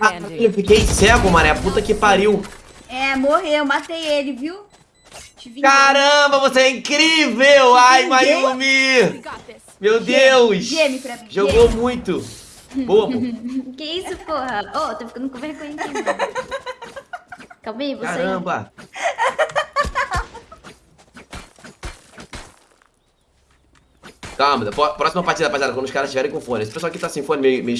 Ah, eu fiquei cego, mané. Puta que pariu. É, morreu, matei ele, viu? Caramba, você é incrível! Ai, Mayumi! Meu Deus! Geme pra mim. Jogou muito. Bobo. Que isso, porra? Ô, tô ficando com vergonha aqui, mano. Calma aí, você. Caramba. Calma, próxima partida, rapaziada, quando os caras estiverem com fone. Esse pessoal aqui tá sem fone, meio, meio